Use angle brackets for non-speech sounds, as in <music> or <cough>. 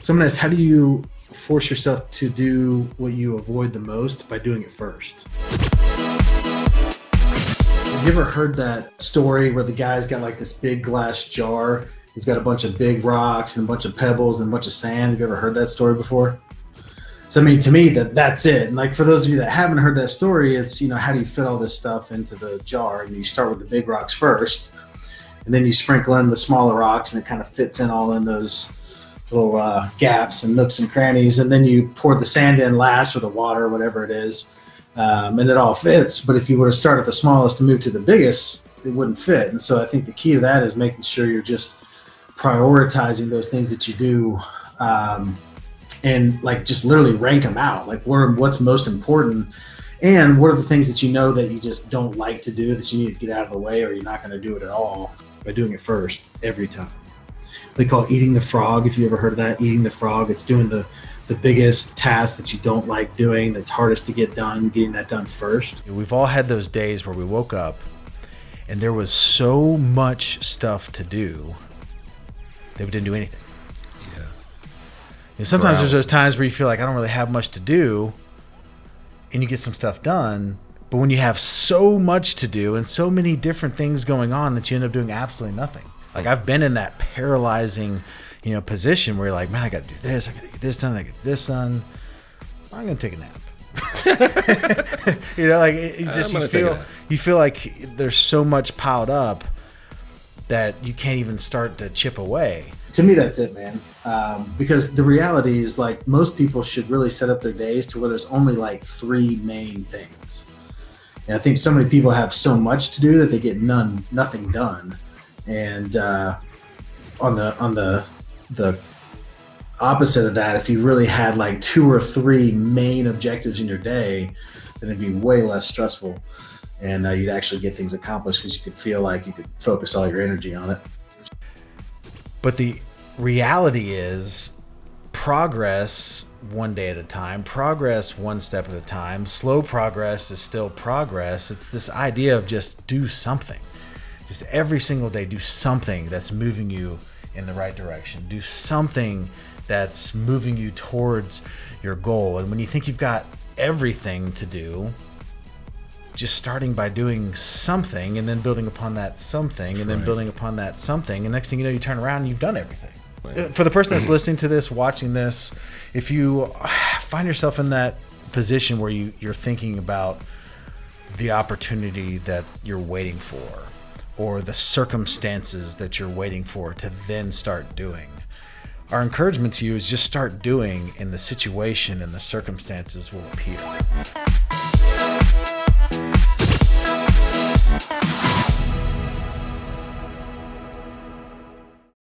Someone asked, how do you force yourself to do what you avoid the most by doing it first? Have you ever heard that story where the guy's got like this big glass jar? He's got a bunch of big rocks and a bunch of pebbles and a bunch of sand. Have you ever heard that story before? So I mean, to me, that that's it. And like for those of you that haven't heard that story, it's you know how do you fit all this stuff into the jar? And you start with the big rocks first, and then you sprinkle in the smaller rocks, and it kind of fits in all in those little uh, gaps and nooks and crannies, and then you pour the sand in last or the water, whatever it is, um, and it all fits. But if you were to start at the smallest and move to the biggest, it wouldn't fit. And so I think the key to that is making sure you're just prioritizing those things that you do. Um, and like just literally rank them out like what what's most important and what are the things that you know that you just don't like to do that you need to get out of the way or you're not going to do it at all by doing it first every time they call it eating the frog if you ever heard of that eating the frog it's doing the the biggest task that you don't like doing that's hardest to get done getting that done first we've all had those days where we woke up and there was so much stuff to do that we didn't do anything Yeah. and sometimes there's those times where you feel like I don't really have much to do, and you get some stuff done. But when you have so much to do and so many different things going on that you end up doing absolutely nothing. Like I've been in that paralyzing, you know, position where you're like, man, I got to do this, I got to get this done, I get this done. I'm gonna take a nap. <laughs> you know, like it, just you feel you feel like there's so much piled up that you can't even start to chip away. To me that's it man. Um, because the reality is like most people should really set up their days to where there's only like three main things. And i think so many people have so much to do that they get none nothing done and uh, on the on the the opposite of that if you really had like two or three main objectives in your day then it'd be way less stressful and uh, you'd actually get things accomplished because you could feel like you could focus all your energy on it but the reality is progress one day at a time, progress one step at a time. Slow progress is still progress. It's this idea of just do something. Just every single day, do something that's moving you in the right direction. Do something that's moving you towards your goal. And when you think you've got everything to do, just starting by doing something and then building upon that something and then building upon that something. And next thing you know, you turn around and you've done everything. Uh, for the person that's mm-hmm. listening to this, watching this, if you find yourself in that position where you, you're thinking about the opportunity that you're waiting for or the circumstances that you're waiting for to then start doing, our encouragement to you is just start doing and the situation and the circumstances will appear.